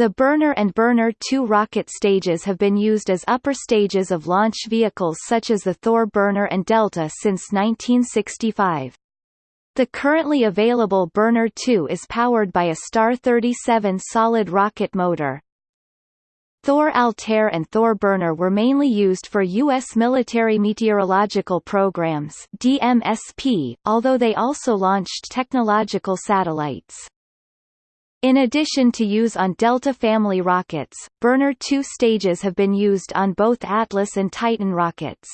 The Burner and Burner 2 rocket stages have been used as upper stages of launch vehicles such as the Thor Burner and Delta since 1965. The currently available Burner 2 is powered by a Star 37 solid rocket motor. Thor Altair and Thor Burner were mainly used for U.S. military meteorological programs DMSP, although they also launched technological satellites. In addition to use on Delta family rockets, Burner 2 stages have been used on both Atlas and Titan rockets.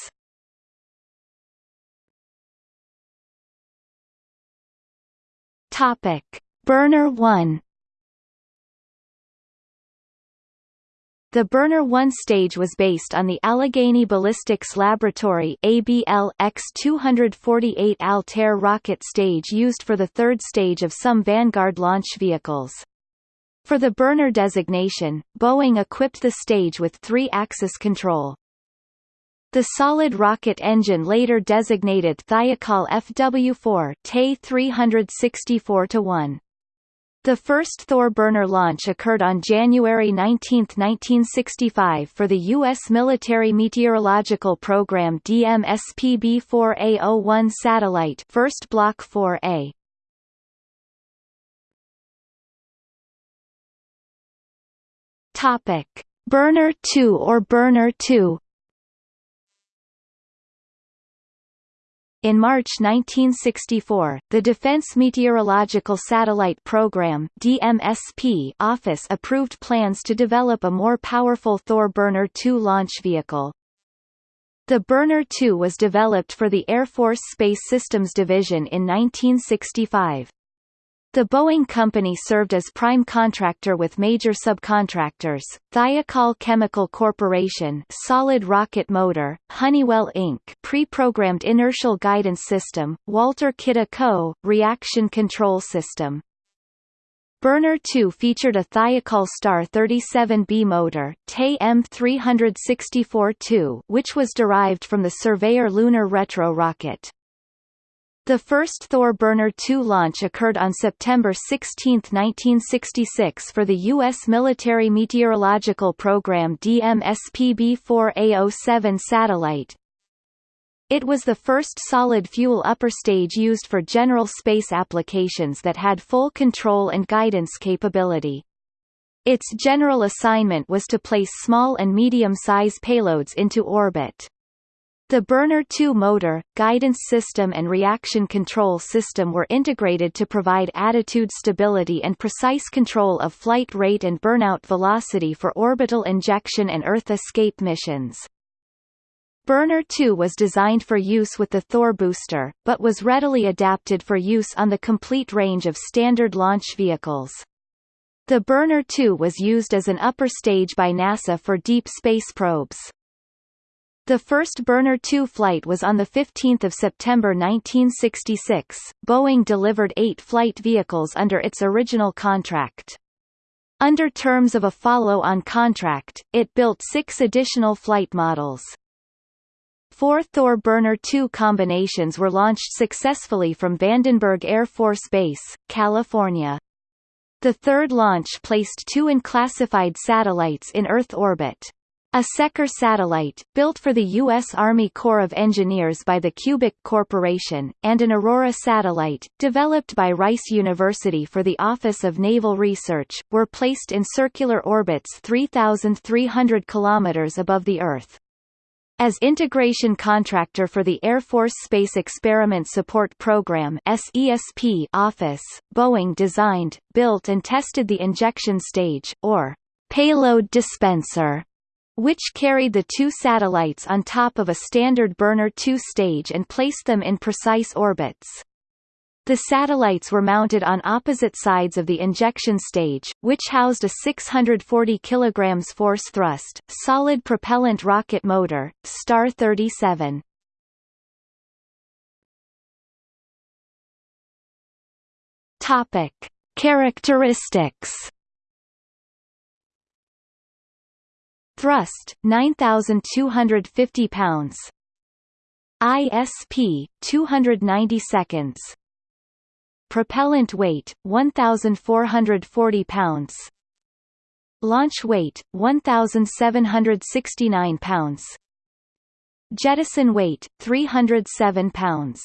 Topic: Burner 1 The Burner 1 stage was based on the Allegheny Ballistics Laboratory ABL X-248 Altair rocket stage used for the third stage of some Vanguard launch vehicles. For the burner designation, Boeing equipped the stage with three-axis control. The solid rocket engine later designated Thiokol FW4 TE 364-1. The first Thor burner launch occurred on January 19, 1965 for the U.S. military meteorological program DMSPB-4A01 satellite first Block 4A. Topic. Burner 2 or Burner 2 In March 1964, the Defense Meteorological Satellite Program DMSP office approved plans to develop a more powerful Thor Burner 2 launch vehicle. The Burner 2 was developed for the Air Force Space Systems Division in 1965. The Boeing company served as prime contractor with major subcontractors, Thiokol Chemical Corporation Solid Rocket Motor, Honeywell Inc. Pre-programmed Inertial Guidance System, Walter Kidde Co. Reaction Control System. Burner 2 featured a Thiokol Star 37B motor, TE M364-2 which was derived from the Surveyor Lunar Retro rocket. The first Thor Burner 2 launch occurred on September 16, 1966 for the U.S. military meteorological program DMSPB-4A07 satellite. It was the first solid-fuel upper stage used for general space applications that had full control and guidance capability. Its general assignment was to place small and medium-size payloads into orbit. The Burner 2 motor, guidance system and reaction control system were integrated to provide attitude stability and precise control of flight rate and burnout velocity for orbital injection and Earth escape missions. Burner 2 was designed for use with the Thor booster, but was readily adapted for use on the complete range of standard launch vehicles. The Burner 2 was used as an upper stage by NASA for deep space probes. The first Burner 2 flight was on 15 September 1966. Boeing delivered eight flight vehicles under its original contract. Under terms of a follow-on contract, it built six additional flight models. Four Thor Burner 2 combinations were launched successfully from Vandenberg Air Force Base, California. The third launch placed two unclassified satellites in Earth orbit. A SECOR satellite, built for the U.S. Army Corps of Engineers by the Cubic Corporation, and an Aurora satellite, developed by Rice University for the Office of Naval Research, were placed in circular orbits 3,300 km above the Earth. As integration contractor for the Air Force Space Experiment Support Program SESP office, Boeing designed, built and tested the injection stage, or payload dispenser, which carried the two satellites on top of a standard Burner 2 stage and placed them in precise orbits. The satellites were mounted on opposite sides of the injection stage, which housed a 640 kg force thrust, solid propellant rocket motor, Star 37. Topic. Characteristics Thrust 9250 pounds. ISP 290 seconds. Propellant weight 1440 pounds. Launch weight 1769 pounds. Jettison weight 307 pounds.